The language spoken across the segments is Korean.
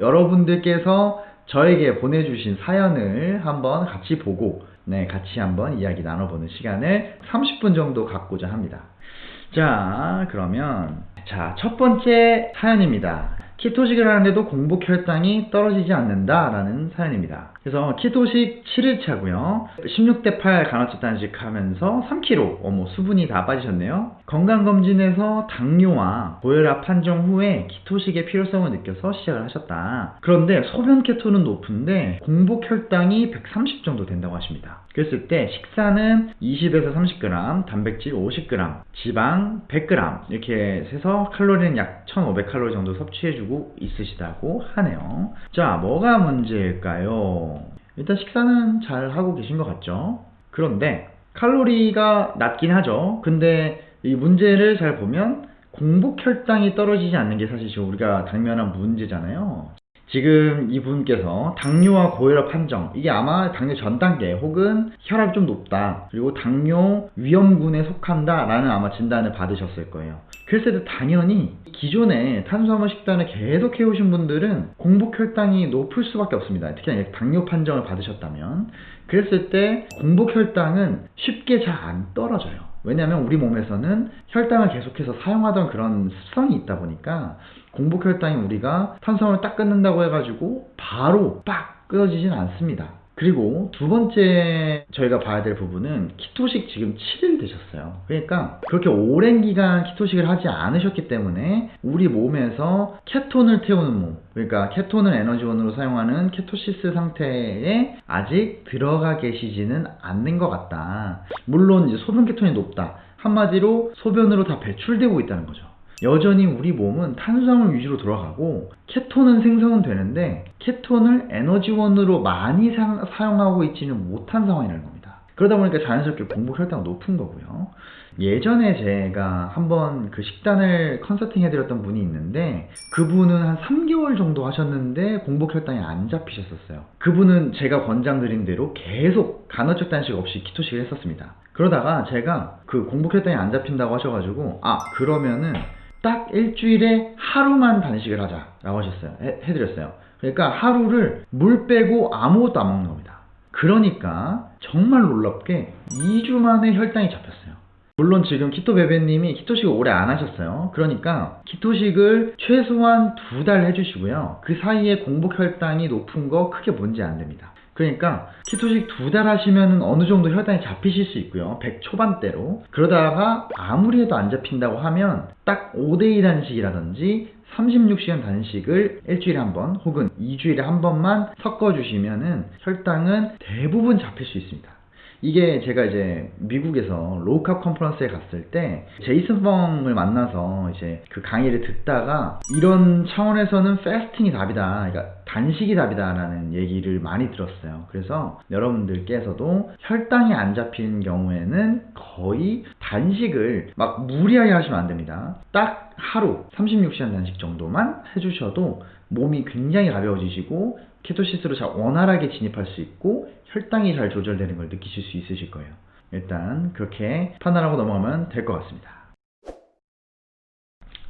여러분들께서 저에게 보내주신 사연을 한번 같이 보고 네, 같이 한번 이야기 나눠보는 시간을 30분 정도 갖고자 합니다. 자, 그러면 자, 첫 번째 사연입니다. 키토식을 하는데도 공복 혈당이 떨어지지 않는다라는 사연입니다. 그래서 키토식 7일차고요. 16대 8 간헐적 단식 하면서 3kg, 어머 수분이 다 빠지셨네요. 건강검진에서 당뇨와 고혈압 판정 후에 키토식의 필요성을 느껴서 시작을 하셨다. 그런데 소변 케톤은 높은데 공복 혈당이 130 정도 된다고 하십니다. 그랬을 때 식사는 20에서 30g, 단백질 50g, 지방 100g 이렇게 해서 칼로리는 약 1500칼로리 정도 섭취해주고 있으시다고 하네요. 자, 뭐가 문제일까요? 일단 식사는 잘 하고 계신 것 같죠? 그런데 칼로리가 낮긴 하죠. 근데 이 문제를 잘 보면 공복 혈당이 떨어지지 않는 게 사실 지금 우리가 당면한 문제잖아요. 지금 이분께서 당뇨와 고혈압 판정 이게 아마 당뇨 전 단계 혹은 혈압이 좀 높다 그리고 당뇨 위험군에 속한다 라는 아마 진단을 받으셨을 거예요. 때 당연히 기존에 탄수화물 식단을 계속 해오신 분들은 공복 혈당이 높을 수밖에 없습니다. 특히 당뇨 판정을 받으셨다면. 그랬을 때 공복 혈당은 쉽게 잘 안 떨어져요 왜냐하면 우리 몸에서는 혈당을 계속해서 사용하던 그런 습성이 있다 보니까 공복 혈당이 우리가 탄수화물 딱 끊는다고 해가지고 바로 빡 끊어지진 않습니다. 그리고 두 번째 저희가 봐야 될 부분은 키토식 지금 7일 되셨어요. 그러니까 그렇게 오랜 기간 키토식을 하지 않으셨기 때문에 우리 몸에서 케톤을 태우는 몸, 그러니까 케톤을 에너지원으로 사용하는 케토시스 상태에 아직 들어가 계시지는 않는 것 같다. 물론 이제 소변 케톤이 높다. 한마디로 소변으로 다 배출되고 있다는 거죠. 여전히 우리 몸은 탄수화물 위주로 돌아가고 케톤은 생성은 되는데 케톤을 에너지원으로 많이 사, 용하고 있지는 못한 상황이라는 겁니다. 그러다 보니까 자연스럽게 공복 혈당이 높은 거고요. 예전에 제가 한번 그 식단을 컨설팅 해드렸던 분이 있는데 그분은 한 3개월 정도 하셨는데 공복 혈당이 안 잡히셨었어요. 그분은 제가 권장드린 대로 계속 간헐적 단식 없이 키토식을 했었습니다. 그러다가 제가 그 공복 혈당이 안 잡힌다고 하셔가지고 아 그러면은 딱 일주일에 하루만 단식을 하자라고 하셨어요. 해, 해드렸어요. 그러니까 하루를 물 빼고 아무것도 안 먹는 겁니다. 그러니까 정말 놀랍게 2주 만에 혈당이 잡혔어요. 물론 지금 키토 베베님이 키토식을 오래 안 하셨어요. 그러니까 키토식을 최소한 두 달 해주시고요. 그 사이에 공복 혈당이 높은 거 크게 문제 안 됩니다. 그러니까 키토식 두 달 하시면 어느 정도 혈당이 잡히실 수 있고요. 100 초반대로. 그러다가 아무리 해도 안 잡힌다고 하면 딱 5대2 단식이라든지 36시간 단식을 일주일에 한 번 혹은 2주일에 한 번만 섞어주시면은 혈당은 대부분 잡힐 수 있습니다. 이게 제가 이제 미국에서 로우캅 컨퍼런스에 갔을 때 제이슨 펑을 만나서 이제 그 강의를 듣다가 이런 차원에서는 패스팅이 답이다. 그러니까 단식이 답이다라는 얘기를 많이 들었어요. 그래서 여러분들께서도 혈당이 안 잡히는 경우에는 거의 단식을 막 무리하게 하시면 안 됩니다. 딱 하루 36시간 단식 정도만 해주셔도 몸이 굉장히 가벼워지시고 케토시스로 잘 원활하게 진입할 수 있고 혈당이 잘 조절되는 걸 느끼실 수 있으실 거예요. 일단 그렇게 판단하고 넘어가면 될 것 같습니다.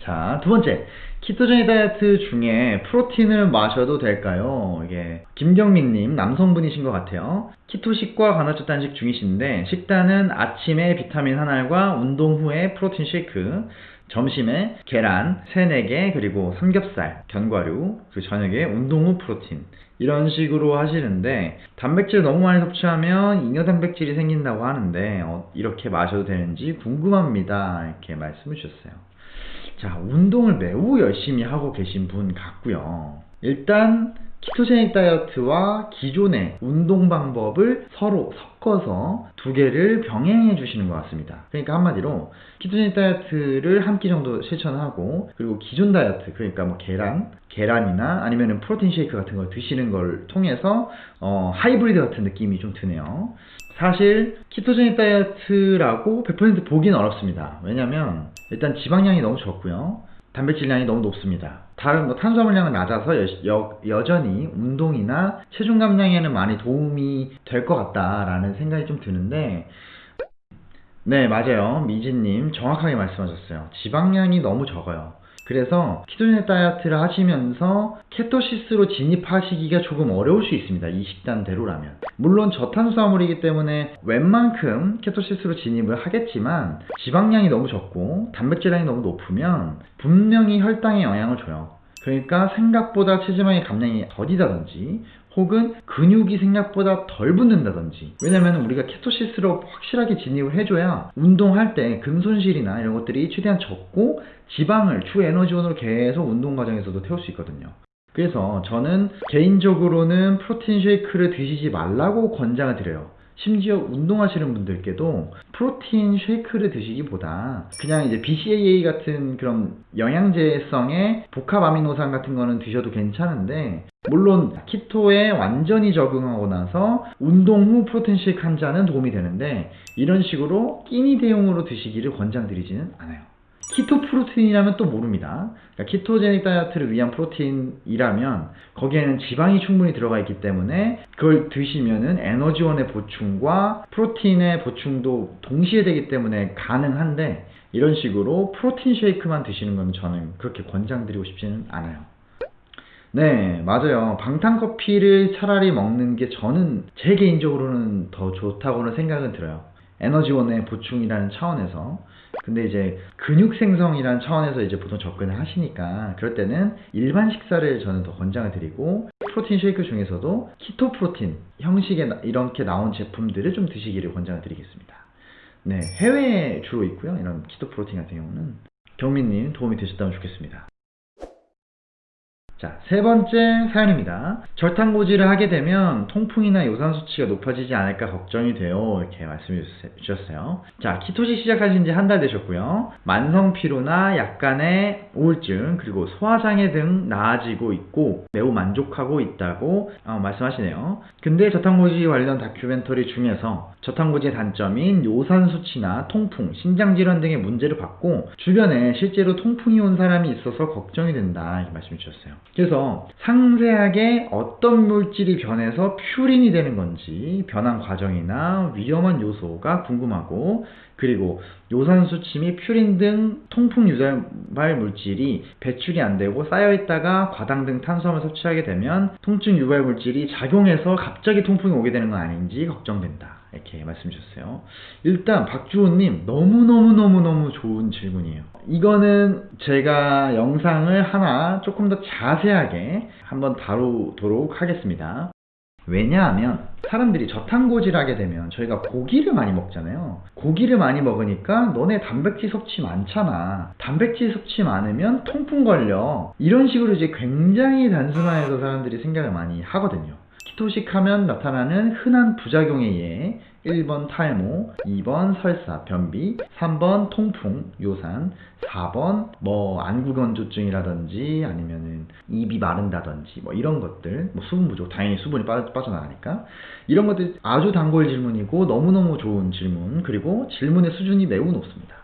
자, 두 번째. 키토제닉 다이어트 중에 프로틴을 마셔도 될까요? 이게 김경민 님 남성분이신 것 같아요. 키토식과 간헐적 단식 중이신데 식단은 아침에 비타민 한 알과 운동 후에 프로틴 쉐이크, 점심에 계란 3, 4개 그리고 삼겹살, 견과류, 그리고 저녁에 운동 후 프로틴 이런 식으로 하시는데 단백질 너무 많이 섭취하면 잉여 단백질이 생긴다고 하는데 어, 이렇게 마셔도 되는지 궁금합니다. 이렇게 말씀을 주셨어요. 자 운동을 매우 열심히 하고 계신 분 같고요. 일단 ketogenic 다이어트와 기존의 운동 방법을 서로 섞어서 두 개를 병행해 주시는 것 같습니다. 그러니까 한마디로 ketogenic 다이어트를 한 끼 정도 실천하고 그리고 기존 다이어트 그러니까 뭐 계란, 계란이나 아니면 protein shake 같은 걸 드시는 걸 통해서 어, 하이브리드 같은 느낌이 좀 드네요. 사실 ketogenic 다이어트라고 100% 보기는 어렵습니다. 왜냐면 일단 지방량이 너무 적고요. 단백질량이 너무 높습니다. 다른 뭐 탄수화물량은 낮아서 여, 여 전히 운동이나 체중 감량에는 많이 도움이 될 것 같다라는 생각이 좀 드는데 네 맞아요. 미진님 정확하게 말씀하셨어요. 지방량이 너무 적어요 그래서 키토제닉 다이어트를 하시면서 케토시스로 진입하시기가 조금 어려울 수 있습니다. 이 식단대로라면. 물론 저탄수화물이기 때문에 웬만큼 케토시스로 진입을 하겠지만 지방량이 너무 적고 단백질량이 너무 높으면 분명히 혈당에 영향을 줘요. 그러니까 생각보다 체지방의 감량이 더디다든지 혹은 근육이 생각보다 덜 붙는다든지. 왜냐면 우리가 ketosis로 확실하게 진입을 해줘야 운동할 때 근손실이나 이런 것들이 최대한 적고 지방을 주 에너지원으로 계속 운동 과정에서도 태울 수 있거든요. 그래서 저는 개인적으로는 protein shake를 드시지 말라고 권장을 드려요 심지어 운동하시는 분들께도 protein shake를 드시기보다 그냥 이제 BCAA 같은 그런 영양제성의 복합 아미노산 같은 거는 드셔도 괜찮은데 물론 keto에 완전히 적응하고 나서 운동 후 protein shake 한 잔은 도움이 되는데 이런 식으로 끼니 대용으로 드시기를 권장드리지는 않아요. 키토 프로틴이라면 또 모릅니다. 그러니까 키토제닉 다이어트를 위한 프로틴이라면 거기에는 지방이 충분히 들어가 있기 때문에 그걸 드시면은 에너지원의 보충과 프로틴의 보충도 동시에 되기 때문에 가능한데 이런 식으로 프로틴 쉐이크만 드시는 건 저는 그렇게 권장드리고 싶지는 않아요. 네, 맞아요. 방탄 커피를 차라리 먹는 게 저는 제 개인적으로는 더 좋다고는 생각은 들어요. 에너지원의 보충이라는 차원에서. 근데 이제 근육 생성이라는 차원에서 이제 보통 접근을 하시니까 그럴 때는 일반 식사를 저는 더 권장을 드리고 프로틴 쉐이크 중에서도 keto 프로틴 형식의 나- 이렇게 나온 제품들을 좀 드시기를 권장을 드리겠습니다. 네, 해외에 주로 있고요. 이런 keto 프로틴 같은 경우는 경민님 도움이 되셨다면 좋겠습니다. 자, 세 번째 사연입니다. 저탄고지를 하게 되면 통풍이나 요산 수치가 높아지지 않을까 걱정이 돼요. 이렇게 말씀해 주셨어요. 자, 키토식 시작하신 지 한 달 되셨고요. 만성 피로나 약간의 우울증, 그리고 소화장애 등 나아지고 있고 매우 만족하고 있다고 어, 말씀하시네요. 근데 저탄고지 관련 다큐멘터리 중에서 저탄고지의 단점인 요산 수치나 통풍, 신장 질환 등의 문제를 받고 주변에 실제로 통풍이 온 사람이 있어서 걱정이 된다 이렇게 말씀해 주셨어요. 그래서 상세하게 어떤 물질이 변해서 퓨린이 되는 건지 변한 과정이나 위험한 요소가 궁금하고 그리고 요산 수치 및 퓨린 등 통풍 유발 물질이 배출이 안 되고 쌓여 있다가 과당 등 탄수화물 섭취하게 되면 통증 유발 물질이 작용해서 갑자기 통풍이 오게 되는 건 아닌지 걱정된다. 이렇게 말씀 주셨어요. 일단 박주호님 너무너무너무너무 좋은 질문이에요. 이거는 제가 영상을 하나 조금 더 자세하게 한번 다루도록 하겠습니다. 왜냐하면 사람들이 저탄고지를 하게 되면 저희가 고기를 많이 먹잖아요. 고기를 많이 먹으니까 너네 단백질 섭취 많잖아. 단백질 섭취 많으면 통풍 걸려. 이런 식으로 이제 굉장히 단순화해서 사람들이 생각을 많이 하거든요. 키토식 하면 나타나는 흔한 부작용에 의해 1번 탈모, 2번 설사, 변비, 3번 통풍, 요산, 4번 뭐 안구건조증이라든지 아니면은 입이 마른다든지 뭐 이런 것들, 뭐 수분 부족, 당연히 수분이 빠, 빠져나가니까 이런 것들 아주 단골 질문이고 너무너무 좋은 질문 그리고 질문의 수준이 매우 높습니다.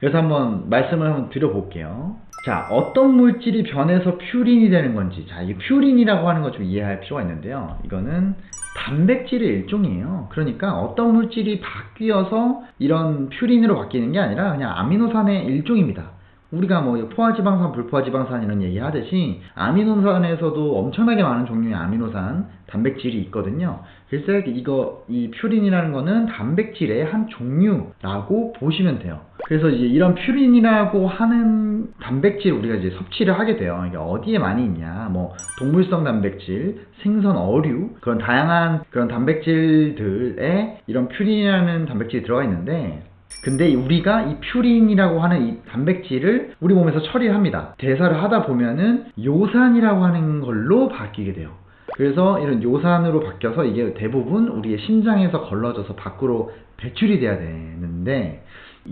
그래서 한번 말씀을 한번 드려볼게요. 자, 어떤 물질이 변해서 퓨린이 되는 건지. 자, 이 퓨린이라고 하는 거좀 이해할 필요가 있는데요. 이거는 단백질의 일종이에요. 그러니까 어떤 물질이 바뀌어서 이런 퓨린으로 바뀌는 게 아니라 그냥 아미노산의 일종입니다. 우리가 뭐 포화지방산, 불포화지방산 이런 얘기 하듯이 아미노산에서도 엄청나게 많은 종류의 아미노산, 단백질이 있거든요. 그래서 이거 이 퓨린이라는 거는 단백질의 한 종류라고 보시면 돼요. 그래서 이제 이런 퓨린이라고 하는 단백질 우리가 이제 섭취를 하게 돼요. 이게 어디에 많이 있냐? 뭐 동물성 단백질, 생선, 어류 그런 다양한 그런 단백질들에 이런 퓨린이라는 단백질이 들어가 있는데 근데 우리가 이 퓨린이라고 하는 이 단백질을 우리 몸에서 처리를 합니다. 대사를 하다 보면은 요산이라고 하는 걸로 바뀌게 돼요. 그래서 이런 요산으로 바뀌어서 이게 대부분 우리의 심장에서 걸러져서 밖으로 배출이 돼야 되는데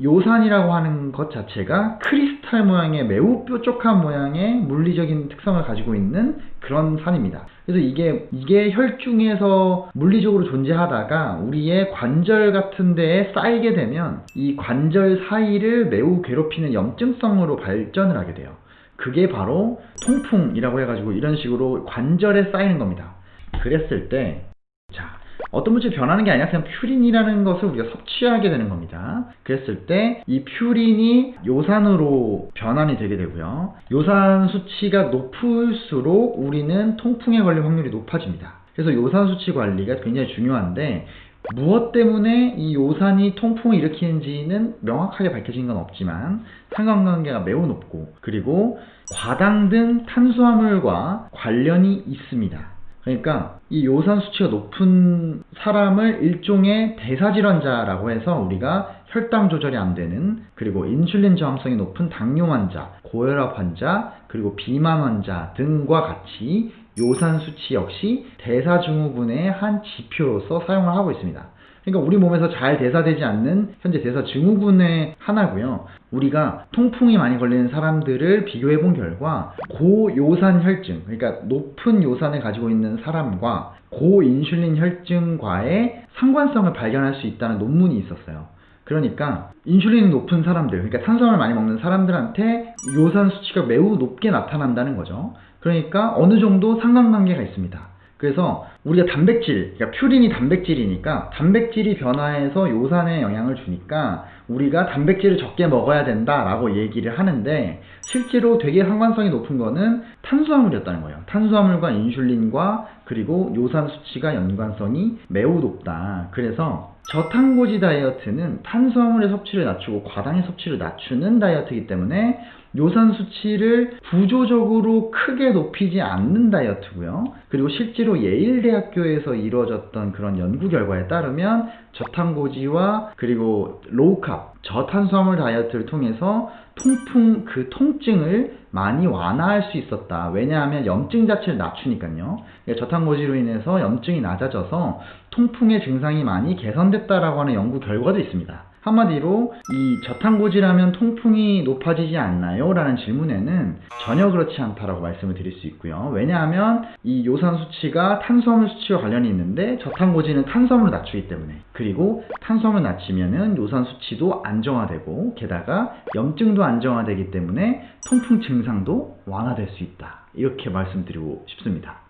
요산이라고 하는 것 자체가 크리스탈 모양의 매우 뾰족한 모양의 물리적인 특성을 가지고 있는 그런 산입니다. 그래서 이게 이게 혈중에서 물리적으로 존재하다가 우리의 관절 같은 데에 쌓이게 되면 이 관절 사이를 매우 괴롭히는 염증성으로 발전을 하게 돼요. 그게 바로 통풍이라고 해가지고 이런 식으로 관절에 쌓이는 겁니다. 그랬을 때, 자, 어떤 물질이 변하는 게 아니라 그냥 퓨린이라는 것을 우리가 섭취하게 되는 겁니다. 그랬을 때 이 퓨린이 요산으로 변환이 되게 되고요. 요산 수치가 높을수록 우리는 통풍에 걸릴 확률이 높아집니다. 그래서 요산 수치 관리가 굉장히 중요한데 무엇 때문에 이 요산이 통풍을 일으키는지는 명확하게 밝혀진 건 없지만 상관관계가 매우 높고 그리고 과당 등 탄수화물과 관련이 있습니다. 그러니까 이 요산 수치가 높은 사람을 일종의 대사질환자라고 해서 우리가 혈당 조절이 안 되는 그리고 인슐린 저항성이 높은 당뇨 환자, 고혈압 환자, 그리고 비만 환자 등과 같이 요산 수치 역시 대사증후군의 한 지표로서 사용을 하고 있습니다. 그러니까 우리 몸에서 잘 대사되지 않는 현재 대사 증후군의 하나고요. 우리가 통풍이 많이 걸리는 사람들을 비교해 본 결과 고요산 혈증, 그러니까 높은 요산을 가지고 있는 사람과 고인슐린 혈증과의 상관성을 발견할 수 있다는 논문이 있었어요. 그러니까 인슐린이 높은 사람들, 그러니까 탄수화물 많이 먹는 사람들한테 요산 수치가 매우 높게 나타난다는 거죠. 그러니까 어느 정도 상관관계가 있습니다. 그래서 우리가 단백질, 그러니까 퓨린이 단백질이니까 단백질이 변화해서 요산에 영향을 주니까 우리가 단백질을 적게 먹어야 된다라고 얘기를 하는데 실제로 되게 상관성이 높은 거는 탄수화물이었다는 거예요. 탄수화물과 인슐린과 그리고 요산 수치가 연관성이 매우 높다. 그래서 저탄고지 다이어트는 탄수화물의 섭취를 낮추고 과당의 섭취를 낮추는 다이어트이기 때문에 요산 수치를 구조적으로 크게 높이지 않는 다이어트고요. 그리고 실제로 예일대학교에서 이루어졌던 그런 연구 결과에 따르면 저탄고지와 그리고 로우캅, 저탄수화물 다이어트를 통해서 통풍, 그 통증을 많이 완화할 수 있었다. 왜냐하면 염증 자체를 낮추니까요. 저탄고지로 인해서 염증이 낮아져서 통풍의 증상이 많이 개선됐다라고 하는 연구 결과도 있습니다. 한마디로 이 저탄고지라면 통풍이 높아지지 않나요? 라는 질문에는 전혀 그렇지 않다라고 말씀을 드릴 수 있고요. 왜냐하면 이 요산 수치가 탄수화물 수치와 관련이 있는데 저탄고지는 탄수화물을 낮추기 때문에 그리고 탄수화물 낮추면은 요산 수치도 안정화되고 게다가 염증도 안정화되기 때문에 통풍 증상도 완화될 수 있다. 이렇게 말씀드리고 싶습니다.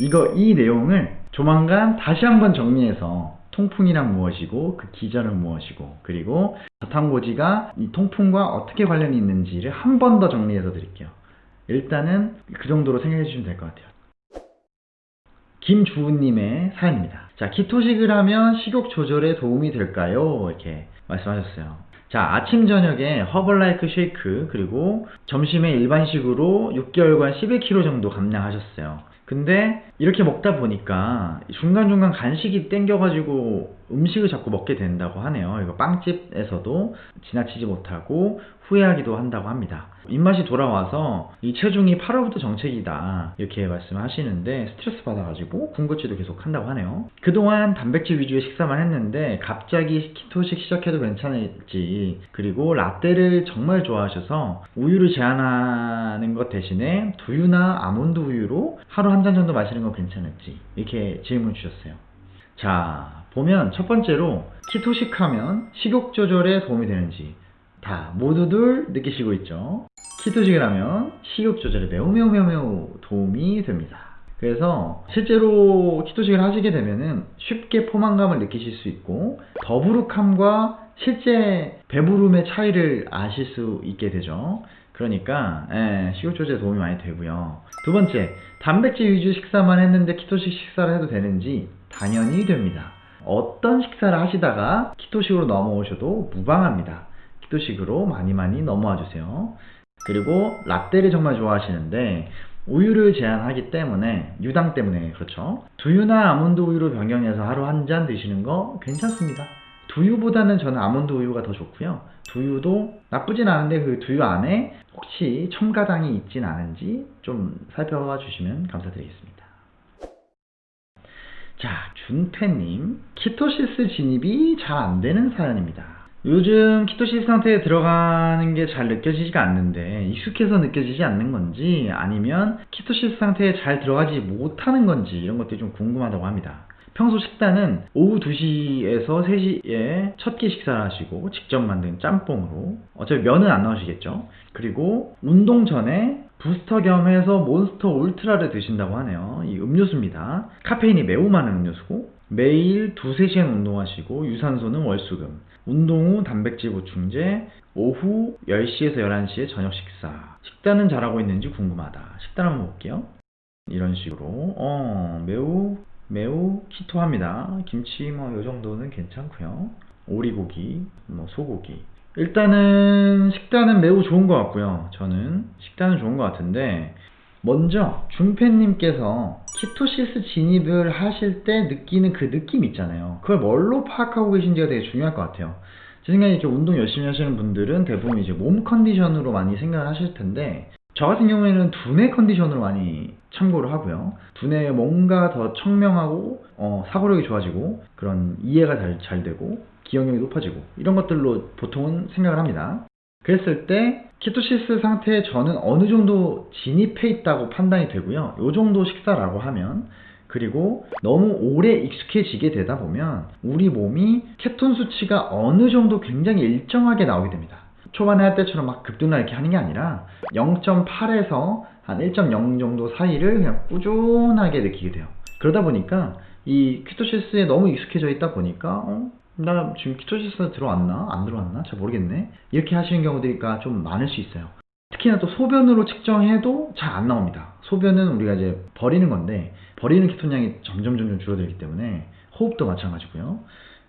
이거 이 내용을 조만간 다시 한번 정리해서 통풍이란 무엇이고 그 기전은 무엇이고 그리고 저탄고지가 이 통풍과 어떻게 관련이 있는지를 한 번 더 정리해서 드릴게요. 일단은 그 정도로 생각해 주시면 될 것 같아요. 김주은님의 사연입니다. 자, 키토식을 하면 식욕 조절에 도움이 될까요? 이렇게 말씀하셨어요. 자, 아침, 저녁에 허벌라이크 쉐이크, 그리고 점심에 일반식으로 6개월간 11kg 정도 감량하셨어요. 근데 이렇게 먹다 보니까 중간중간 간식이 땡겨가지고 음식을 자꾸 먹게 된다고 하네요. 이거 빵집에서도 지나치지 못하고 후회하기도 한다고 합니다. 입맛이 돌아와서 이 체중이 8월부터 정책이다 이렇게 말씀하시는데 스트레스 받아가지고 군것질도 계속 한다고 하네요. 그동안 단백질 위주의 식사만 했는데 갑자기 키토식 시작해도 괜찮을지 그리고 라떼를 정말 좋아하셔서 우유를 제한하는 것 대신에 두유나 아몬드 우유로 하루 한 잔 정도 마시는 건 괜찮을지 이렇게 질문 주셨어요. 자 보면 첫 번째로 키토식 하면 식욕 조절에 도움이 되는지 다 모두들 느끼시고 있죠. 키토식을 하면 식욕 조절에 매우 매우 매우 매우 도움이 됩니다. 그래서 실제로 키토식을 하시게 되면은 쉽게 포만감을 느끼실 수 있고 더부룩함과 실제 배부름의 차이를 아실 수 있게 되죠. 그러니까 예, 식욕 조절에 도움이 많이 되고요. 두 번째, 단백질 위주 식사만 했는데 키토식 식사를 해도 되는지 당연히 됩니다. 어떤 식사를 하시다가 키토식으로 넘어오셔도 무방합니다. 키토식으로 많이 많이 넘어와 주세요. 그리고 라떼를 정말 좋아하시는데 우유를 제한하기 때문에 유당 때문에 그렇죠. 두유나 아몬드 우유로 변경해서 하루 한 잔 드시는 거 괜찮습니다. 두유보다는 저는 아몬드 우유가 더 좋고요. 두유도 나쁘진 않은데 그 두유 안에 혹시 첨가당이 있진 않은지 좀 살펴봐 주시면 감사드리겠습니다. 자, 준태님, ketosis 진입이 잘 안 되는 사연입니다. 요즘 ketosis 상태에 들어가는 게 잘 느껴지지가 않는데 익숙해서 느껴지지 않는 건지 아니면 ketosis 상태에 잘 들어가지 못하는 건지 이런 것들이 좀 궁금하다고 합니다. 평소 식단은 오후 2시에서 3시에 첫 끼 식사를 하시고 직접 만든 짬뽕으로 어차피 면은 안 넣으시겠죠. 그리고 운동 전에 부스터 겸 해서 몬스터 울트라를 드신다고 하네요. 이 음료수입니다. 카페인이 매우 많은 음료수고 매일 두세 시간 운동하시고 유산소는 월수금. 운동 후 단백질 보충제, 오후 10시에서 11시에 저녁 식사. 식단은 잘하고 있는지 궁금하다. 식단 한번 볼게요. 이런 식으로 어 매우 매우 키토합니다. 김치 뭐 요 정도는 괜찮고요. 오리고기, 뭐 소고기. 일단은 식단은 매우 좋은 것 같고요. 저는 식단은 좋은 것 같은데 먼저 준패님께서 키토시스 진입을 하실 때 느끼는 그 느낌 있잖아요. 그걸 뭘로 파악하고 계신지가 되게 중요할 것 같아요. 제 생각에 이렇게 운동 열심히 하시는 분들은 대부분 이제 몸 컨디션으로 많이 생각을 하실 텐데 저 같은 경우에는 두뇌 컨디션으로 많이 참고를 하고요. 두뇌에 뭔가 더 청명하고 어, 사고력이 좋아지고 그런 이해가 잘, 잘 되고 기억력이 높아지고 이런 것들로 보통은 생각을 합니다. 그랬을 때 키토시스 상태에 저는 어느 정도 진입해 있다고 판단이 되고요. 요 정도 식사라고 하면 그리고 너무 오래 익숙해지게 되다 보면 우리 몸이 케톤 수치가 어느 정도 굉장히 일정하게 나오게 됩니다. 초반에 할 때처럼 막 급등나 이렇게 하는 게 아니라 0.8에서 한 1.0 정도 사이를 그냥 꾸준하게 느끼게 돼요. 그러다 보니까 이 키토시스에 너무 익숙해져 있다 보니까 어? 나 지금 키토시스 들어왔나? 안 들어왔나? 잘 모르겠네. 이렇게 하시는 경우들이가 좀 많을 수 있어요. 특히나 또 소변으로 측정해도 잘 안 나옵니다. 소변은 우리가 이제 버리는 건데 버리는 케톤량이 점점 점점 줄어들기 때문에 호흡도 마찬가지고요.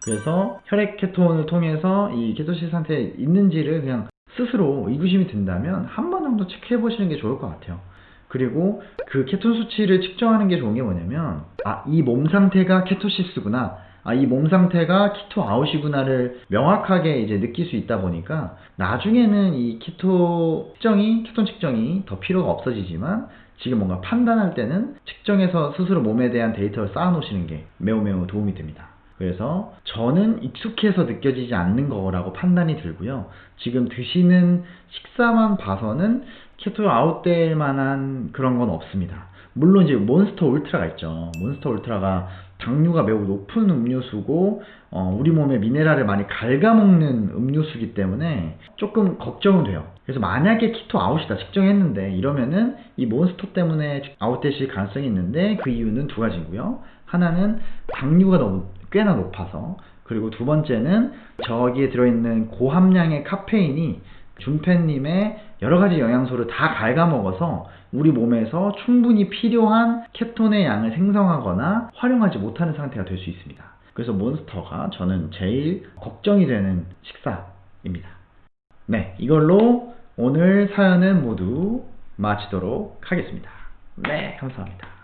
그래서 혈액 케톤을 통해서 이 ketosis 상태에 있는지를 그냥 스스로 의구심이 든다면 한 번 정도 체크해 보시는 게 좋을 것 같아요. 그리고 그 케톤 수치를 측정하는 게 좋은 게 뭐냐면 아, 이 몸 상태가 ketosis구나. 아, 이 몸 상태가 keto out이구나를 명확하게 이제 느낄 수 있다 보니까 나중에는 이 keto 측정이, 케톤 측정이 더 필요가 없어지지만 지금 뭔가 판단할 때는 측정해서 스스로 몸에 대한 데이터를 쌓아 놓으시는 게 매우 매우 도움이 됩니다. 그래서 저는 익숙해서 느껴지지 않는 거라고 판단이 들고요. 지금 드시는 식사만 봐서는 keto out될 만한 그런 건 없습니다. 물론 이제 몬스터 울트라가 있죠. 몬스터 울트라가 당류가 매우 높은 음료수고 어, 우리 몸에 미네랄을 많이 갉아먹는 음료수기 때문에 조금 걱정은 돼요. 그래서 만약에 키토 아웃이다 측정했는데 이러면은 이 몬스터 때문에 out되실 가능성이 있는데 그 이유는 두 가지고요. 하나는 당류가 너무 꽤나 높아서 그리고 두 번째는 저기에 들어있는 고함량의 카페인이 준패님의 여러 가지 영양소를 다 갉아먹어서 우리 몸에서 충분히 필요한 케톤의 양을 생성하거나 활용하지 못하는 상태가 될 수 있습니다. 그래서 몬스터가 저는 제일 걱정이 되는 식사입니다. 네, 이걸로 오늘 사연은 모두 마치도록 하겠습니다. 네, 감사합니다.